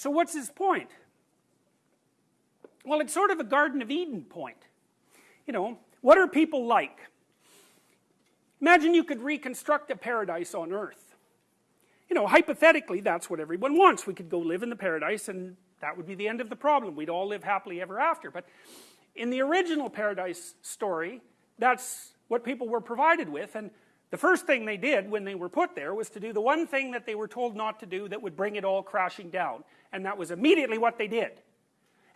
so what's his point? Well it's sort of a Garden of Eden point. You know what are people like? Imagine you could reconstruct a paradise on earth. You know hypothetically that's what everyone wants. We could go live in the paradise and that would be the end of the problem. We'd all live happily ever after. But in the original paradise story that's what people were provided with. And the first thing they did when they were put there was to do the one thing that they were told not to do that would bring it all crashing down and that was immediately what they did.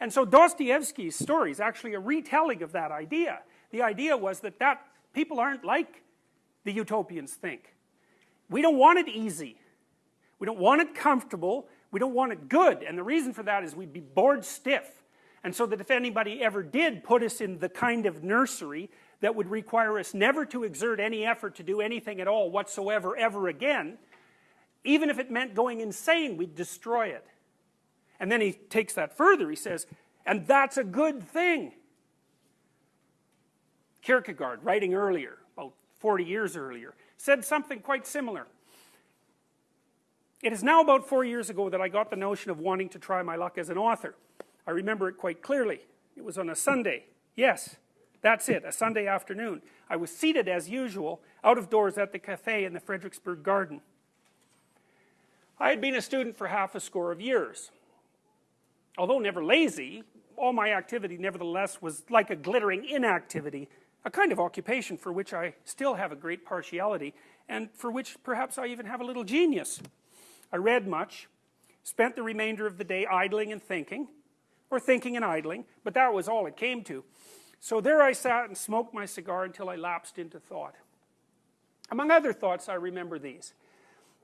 And so Dostoevsky's story is actually a retelling of that idea. The idea was that that people aren't like the utopians think. We don't want it easy. We don't want it comfortable. We don't want it good. And the reason for that is we'd be bored stiff. And so that if anybody ever did put us in the kind of nursery that would require us never to exert any effort to do anything at all whatsoever ever again even if it meant going insane we'd destroy it and then he takes that further he says and that's a good thing Kierkegaard writing earlier about 40 years earlier said something quite similar it is now about four years ago that I got the notion of wanting to try my luck as an author I remember it quite clearly it was on a Sunday yes that's it, a Sunday afternoon. I was seated as usual, out of doors at the cafe in the Frederiksberg garden. I had been a student for half a score of years. Although never lazy, all my activity nevertheless was like a glittering inactivity, a kind of occupation for which I still have a great partiality, and for which perhaps I even have a little genius. I read much, spent the remainder of the day idling and thinking, or thinking and idling, but that was all it came to. So there I sat and smoked my cigar until I lapsed into thought. Among other thoughts, I remember these.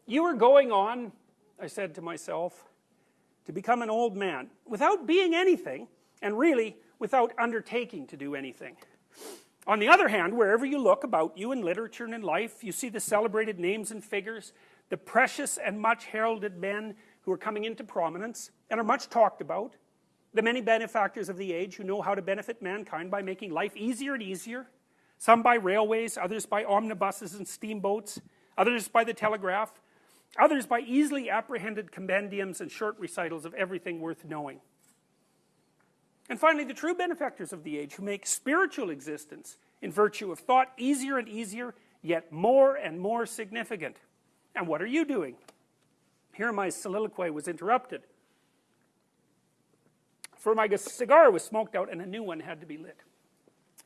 You are going on, I said to myself, to become an old man without being anything, and really without undertaking to do anything. On the other hand, wherever you look about you in literature and in life, you see the celebrated names and figures, the precious and much heralded men who are coming into prominence and are much talked about, the many benefactors of the age who know how to benefit mankind by making life easier and easier some by railways, others by omnibuses and steamboats others by the telegraph others by easily apprehended compendiums and short recitals of everything worth knowing. And finally the true benefactors of the age who make spiritual existence in virtue of thought easier and easier yet more and more significant. And what are you doing? Here my soliloquy was interrupted. For my cigar was smoked out and a new one had to be lit.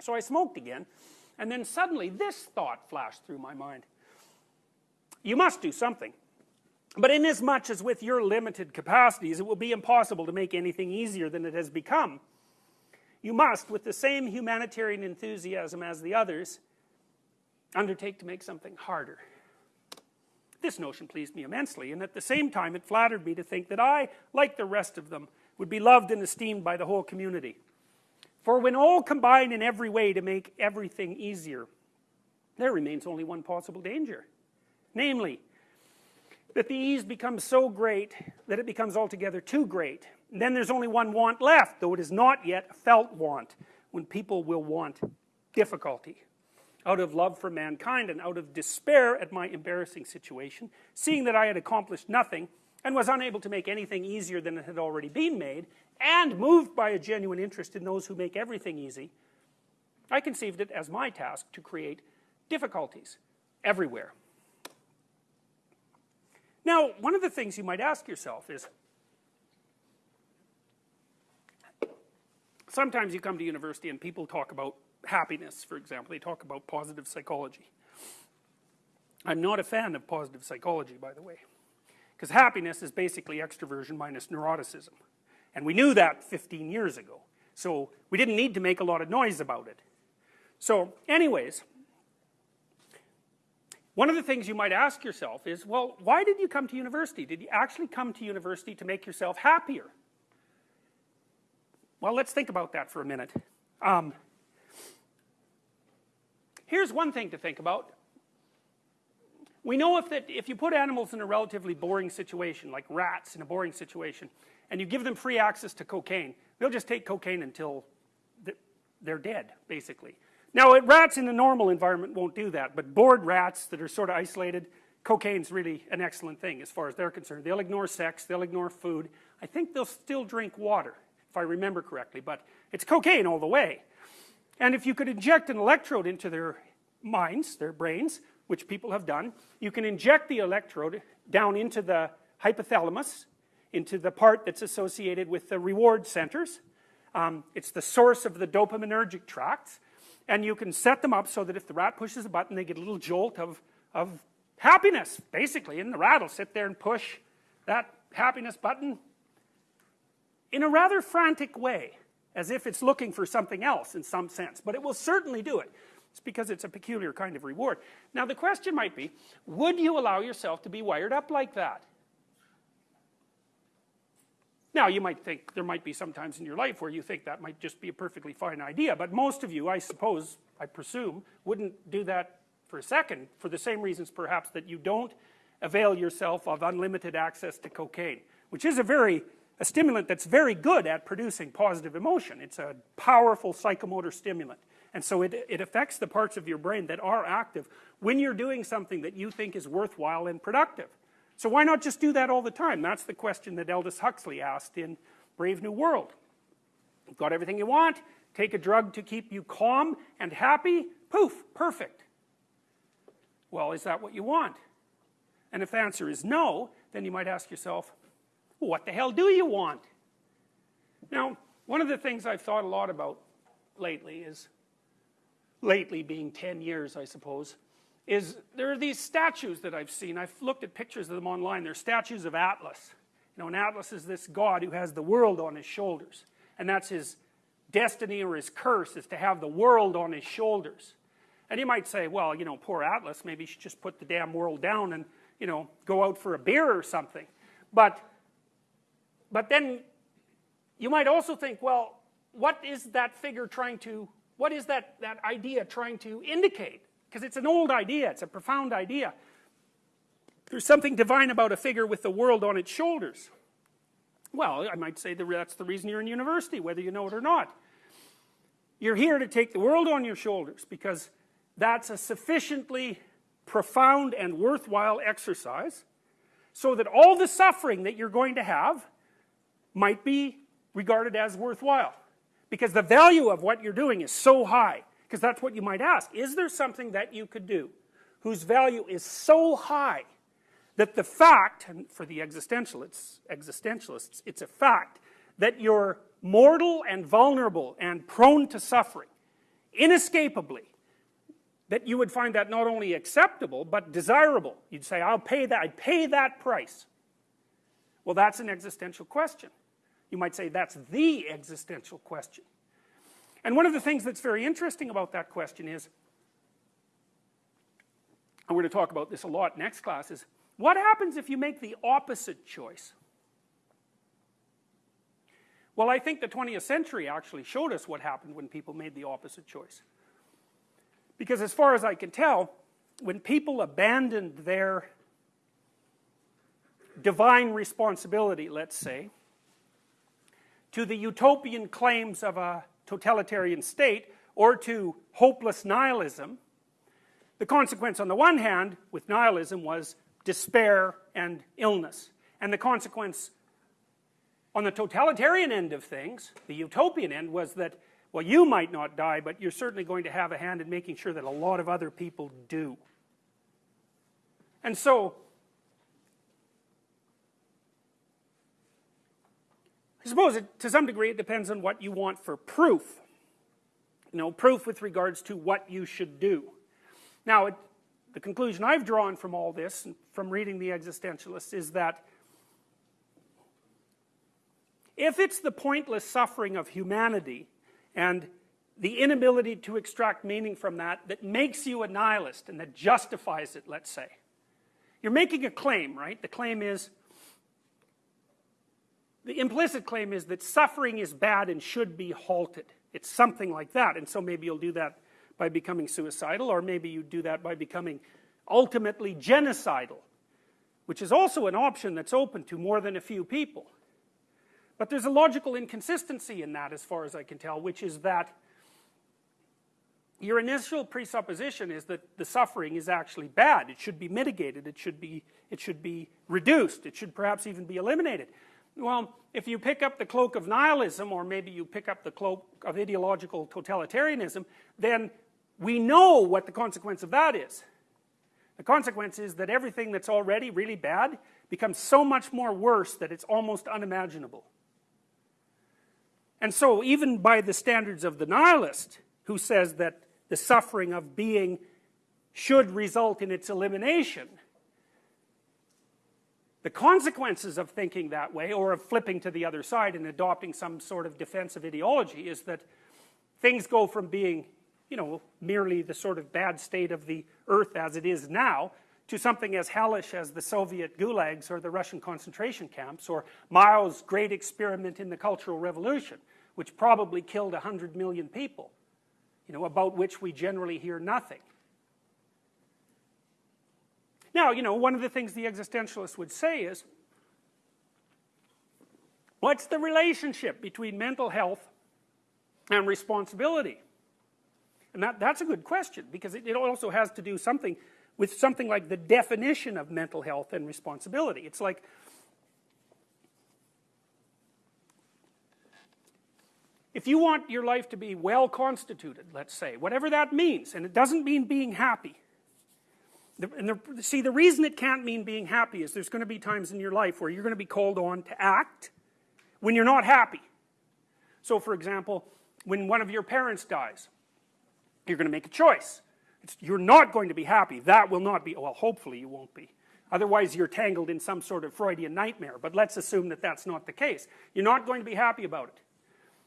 So I smoked again and then suddenly this thought flashed through my mind. You must do something but inasmuch as with your limited capacities it will be impossible to make anything easier than it has become. You must with the same humanitarian enthusiasm as the others undertake to make something harder. This notion pleased me immensely and at the same time it flattered me to think that I like the rest of them would be loved and esteemed by the whole community. For when all combine in every way to make everything easier there remains only one possible danger namely that the ease becomes so great that it becomes altogether too great. And then there's only one want left though it is not yet a felt want when people will want difficulty. Out of love for mankind and out of despair at my embarrassing situation seeing that I had accomplished nothing and was unable to make anything easier than it had already been made and moved by a genuine interest in those who make everything easy I conceived it as my task to create difficulties everywhere now one of the things you might ask yourself is sometimes you come to university and people talk about happiness for example. They talk about positive psychology. I'm not a fan of positive psychology by the way because happiness is basically extroversion minus neuroticism. And we knew that 15 years ago so we didn't need to make a lot of noise about it. So anyways one of the things you might ask yourself is well why did you come to university? Did you actually come to university to make yourself happier? Well let's think about that for a minute. Um, here's one thing to think about. We know if that if you put animals in a relatively boring situation like rats in a boring situation and you give them free access to cocaine they'll just take cocaine until they're dead basically now rats in a normal environment won't do that but bored rats that are sort of isolated cocaine's really an excellent thing as far as they're concerned. They'll ignore sex, they'll ignore food. I think they'll still drink water, if I remember correctly, but it's cocaine all the way. And if you could inject an electrode into their minds, their brains, which people have done, you can inject the electrode down into the hypothalamus, into the part that's associated with the reward centers. Um, it's the source of the dopaminergic tracts. And you can set them up so that if the rat pushes a button, they get a little jolt of, of happiness, basically. And the rat will sit there and push that happiness button in a rather frantic way, as if it's looking for something else in some sense. But it will certainly do it. It's because it's a peculiar kind of reward. Now the question might be, would you allow yourself to be wired up like that? Now you might think, there might be some times in your life where you think that might just be a perfectly fine idea, but most of you, I suppose, I presume, wouldn't do that for a second, for the same reasons perhaps that you don't avail yourself of unlimited access to cocaine, which is a very, a stimulant that's very good at producing positive emotion. It's a powerful psychomotor stimulant. And so it, it affects the parts of your brain that are active when you're doing something that you think is worthwhile and productive. So why not just do that all the time? That's the question that Aldous Huxley asked in Brave New World. You've got everything you want, take a drug to keep you calm and happy, poof, perfect. Well, is that what you want? And if the answer is no, then you might ask yourself, what the hell do you want? Now, one of the things I've thought a lot about lately is lately being 10 years I suppose, is there are these statues that I've seen. I've looked at pictures of them online. They're statues of Atlas. You know, and Atlas is this god who has the world on his shoulders. And that's his destiny or his curse is to have the world on his shoulders. And you might say, well, you know, poor Atlas, maybe he should just put the damn world down and, you know, go out for a beer or something. But, but then you might also think, well, what is that figure trying to what is that, that idea trying to indicate? Because it's an old idea, it's a profound idea. There's something divine about a figure with the world on its shoulders. Well, I might say that's the reason you're in university, whether you know it or not. You're here to take the world on your shoulders because that's a sufficiently profound and worthwhile exercise so that all the suffering that you're going to have might be regarded as worthwhile because the value of what you're doing is so high because that's what you might ask. Is there something that you could do whose value is so high that the fact and for the existentialists existentialists it's a fact that you're mortal and vulnerable and prone to suffering inescapably that you would find that not only acceptable but desirable? You'd say I'll pay that I'd pay that price. Well that's an existential question. You might say that's the existential question. And one of the things that's very interesting about that question is, and we're going to talk about this a lot next class, is what happens if you make the opposite choice? Well, I think the 20th century actually showed us what happened when people made the opposite choice. Because as far as I can tell, when people abandoned their divine responsibility, let's say, to the utopian claims of a totalitarian state or to hopeless nihilism, the consequence on the one hand with nihilism was despair and illness. And the consequence on the totalitarian end of things, the utopian end, was that, well, you might not die, but you're certainly going to have a hand in making sure that a lot of other people do. And so, I suppose it, to some degree it depends on what you want for proof. You know, proof with regards to what you should do. Now, it, the conclusion I've drawn from all this, from reading the existentialists, is that if it's the pointless suffering of humanity and the inability to extract meaning from that that makes you a nihilist and that justifies it, let's say, you're making a claim, right? The claim is the implicit claim is that suffering is bad and should be halted. It's something like that, and so maybe you'll do that by becoming suicidal, or maybe you do that by becoming ultimately genocidal, which is also an option that's open to more than a few people. But there's a logical inconsistency in that as far as I can tell, which is that your initial presupposition is that the suffering is actually bad. It should be mitigated. It should be, it should be reduced. It should perhaps even be eliminated. Well, if you pick up the cloak of nihilism, or maybe you pick up the cloak of ideological totalitarianism, then we know what the consequence of that is. The consequence is that everything that's already really bad becomes so much more worse that it's almost unimaginable. And so, even by the standards of the nihilist, who says that the suffering of being should result in its elimination, the consequences of thinking that way, or of flipping to the other side and adopting some sort of defensive ideology, is that things go from being you know, merely the sort of bad state of the earth as it is now, to something as hellish as the Soviet gulags or the Russian concentration camps, or Mao's great experiment in the Cultural Revolution, which probably killed 100 million people, you know, about which we generally hear nothing. Now, you know, one of the things the existentialists would say is, what's the relationship between mental health and responsibility? And that, that's a good question because it, it also has to do something with something like the definition of mental health and responsibility. It's like, if you want your life to be well constituted, let's say, whatever that means, and it doesn't mean being happy. And the, see, the reason it can't mean being happy is there's going to be times in your life where you're going to be called on to act when you're not happy. So, for example, when one of your parents dies, you're going to make a choice. It's, you're not going to be happy. That will not be, well, hopefully you won't be. Otherwise, you're tangled in some sort of Freudian nightmare. But let's assume that that's not the case. You're not going to be happy about it.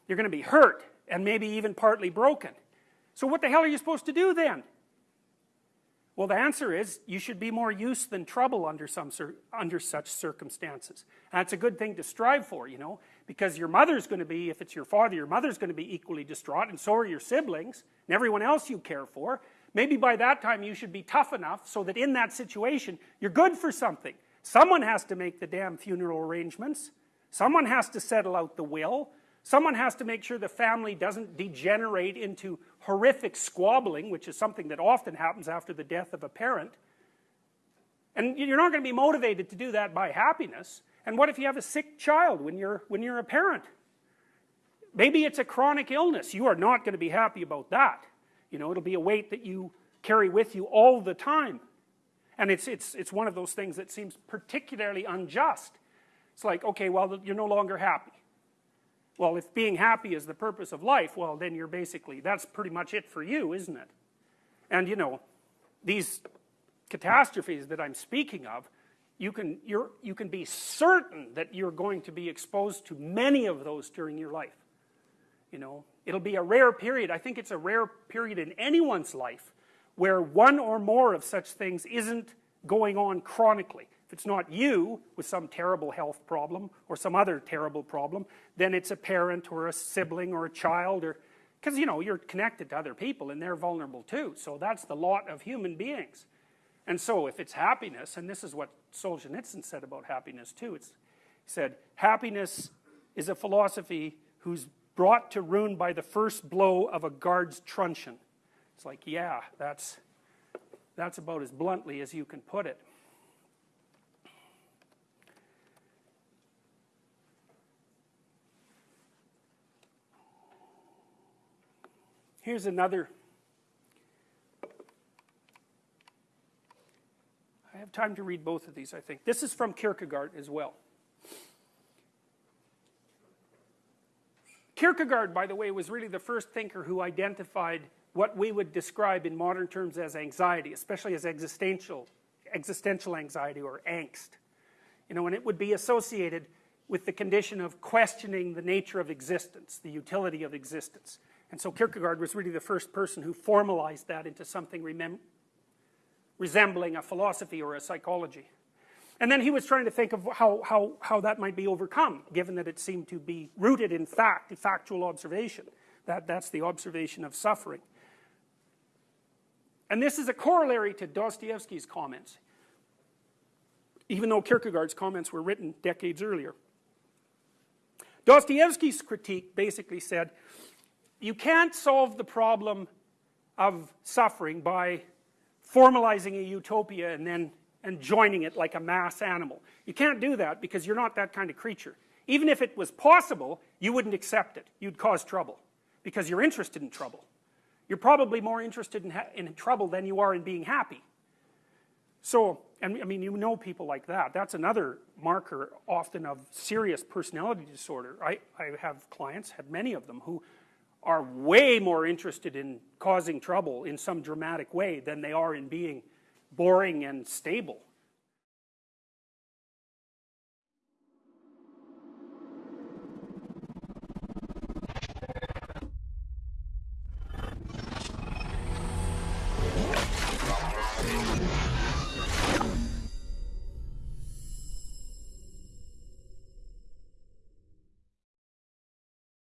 You're going to be hurt and maybe even partly broken. So, what the hell are you supposed to do then? Well, the answer is you should be more use than trouble under, some under such circumstances. And that's a good thing to strive for, you know, because your mother's going to be, if it's your father, your mother's going to be equally distraught, and so are your siblings and everyone else you care for. Maybe by that time you should be tough enough so that in that situation you're good for something. Someone has to make the damn funeral arrangements. Someone has to settle out the will. Someone has to make sure the family doesn't degenerate into horrific squabbling, which is something that often happens after the death of a parent. And you're not going to be motivated to do that by happiness. And what if you have a sick child when you're, when you're a parent? Maybe it's a chronic illness. You are not going to be happy about that. You know, it'll be a weight that you carry with you all the time. And it's, it's, it's one of those things that seems particularly unjust. It's like, okay, well, you're no longer happy. Well, if being happy is the purpose of life, well, then you're basically, that's pretty much it for you, isn't it? And, you know, these catastrophes that I'm speaking of, you can, you're, you can be certain that you're going to be exposed to many of those during your life. You know, it'll be a rare period. I think it's a rare period in anyone's life where one or more of such things isn't going on chronically. If it's not you with some terrible health problem or some other terrible problem, then it's a parent or a sibling or a child or because you know you're connected to other people and they're vulnerable too. So that's the lot of human beings. And so if it's happiness, and this is what Solzhenitsyn said about happiness too, it's, he said, happiness is a philosophy who's brought to ruin by the first blow of a guard's truncheon. It's like, yeah, that's, that's about as bluntly as you can put it. Here's another. I have time to read both of these, I think. This is from Kierkegaard as well. Kierkegaard, by the way, was really the first thinker who identified what we would describe in modern terms as anxiety, especially as existential, existential anxiety or angst. You know, and it would be associated with the condition of questioning the nature of existence, the utility of existence. And so Kierkegaard was really the first person who formalized that into something resembling a philosophy or a psychology. And then he was trying to think of how, how, how that might be overcome, given that it seemed to be rooted in fact, in factual observation. That, that's the observation of suffering. And this is a corollary to Dostoevsky's comments, even though Kierkegaard's comments were written decades earlier. Dostoevsky's critique basically said you can't solve the problem of suffering by formalizing a utopia and then and joining it like a mass animal. You can't do that because you're not that kind of creature. Even if it was possible, you wouldn't accept it. You'd cause trouble because you're interested in trouble. You're probably more interested in, in trouble than you are in being happy. So, and I mean, you know people like that. That's another marker often of serious personality disorder. I, I have clients, have many of them, who are way more interested in causing trouble in some dramatic way than they are in being boring and stable.